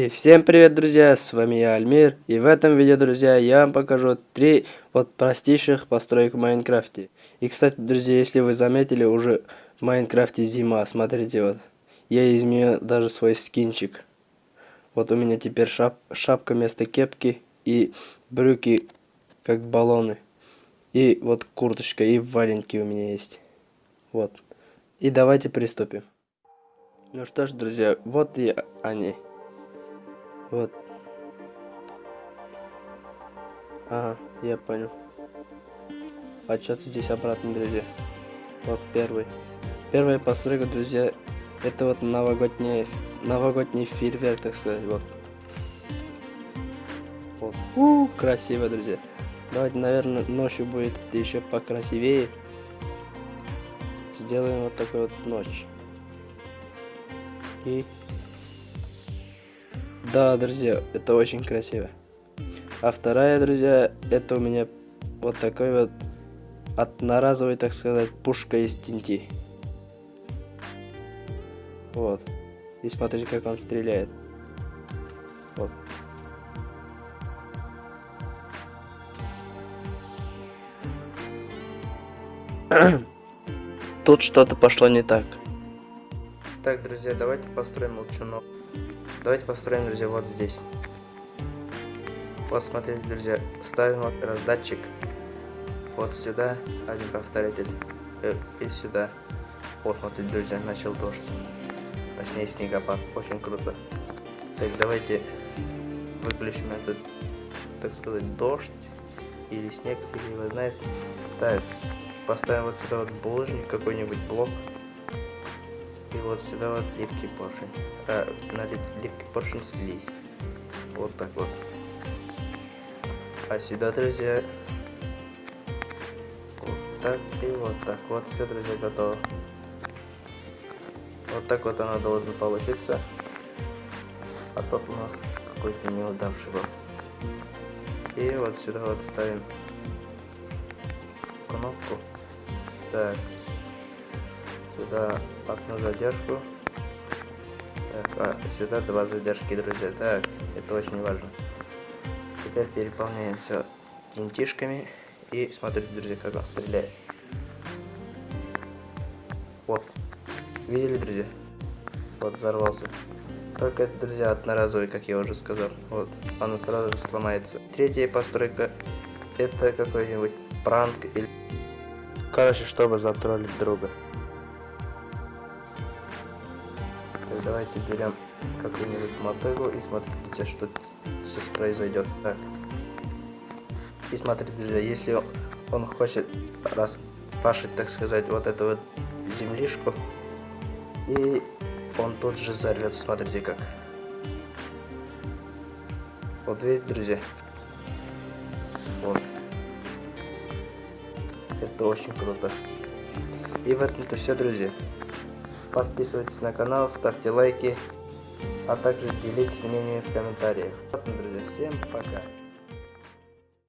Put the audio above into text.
И всем привет, друзья, с вами я, Альмир, и в этом видео, друзья, я вам покажу три вот простейших построек в Майнкрафте. И, кстати, друзья, если вы заметили, уже в Майнкрафте зима, смотрите, вот, я изменил даже свой скинчик. Вот у меня теперь шап шапка вместо кепки и брюки как баллоны. И вот курточка и валенки у меня есть. Вот. И давайте приступим. Ну что ж, друзья, вот и они. Вот. Ага, я понял. А что-то здесь обратно, друзья. Вот первый. Первая постройка, друзья, это вот новогодний, новогодний фейерверк, так сказать, вот. Вот. -у красиво, друзья. Давайте, наверное, ночью будет еще покрасивее. Сделаем вот такой вот ночь. И да, друзья, это очень красиво. А вторая, друзья, это у меня вот такой вот одноразовый, так сказать, пушка из тинти. Вот. И смотрите, как он стреляет. Вот. Тут что-то пошло не так. Так, друзья, давайте построим молчунок. Давайте построим, друзья, вот здесь. Вот смотрите, друзья, ставим вот раздатчик вот сюда, один повторитель э, и сюда. Вот, смотрите, друзья, начал дождь. Точнее, снегопад. Очень круто. Так, давайте выключим этот, так сказать, дождь или снег, или вы знаете. Так, поставим вот сюда вот булыжник, какой-нибудь блок. И вот сюда вот липкий поршень. А, на липкий поршень слизь. Вот так вот. А сюда, друзья, вот так и вот так. Вот все, друзья, готово. Вот так вот оно должно получиться. А тот у нас какой-то неудавший был. И вот сюда вот ставим кнопку. Так сюда одну задержку. Так, а сюда два задержки, друзья. Так, это очень важно. Теперь переполняем все тинтишками. И смотрите, друзья, как он стреляет. Вот. Видели, друзья? Вот, взорвался. Только это, друзья, одноразовый, как я уже сказал. Вот, он сразу же сломается. Третья постройка, это какой-нибудь пранк или... Короче, чтобы затроллить друга. Давайте берем какую-нибудь мотыгу и смотрите, что сейчас произойдет. Так. И смотрите, друзья, если он хочет распашить, так сказать, вот эту вот землишку, и он тут же взорвется, смотрите как. Вот видите, друзья? Вот. Это очень круто. И в этом-то все, друзья. Подписывайтесь на канал, ставьте лайки, а также делитесь мнениями в комментариях. Вот, друзья, всем пока.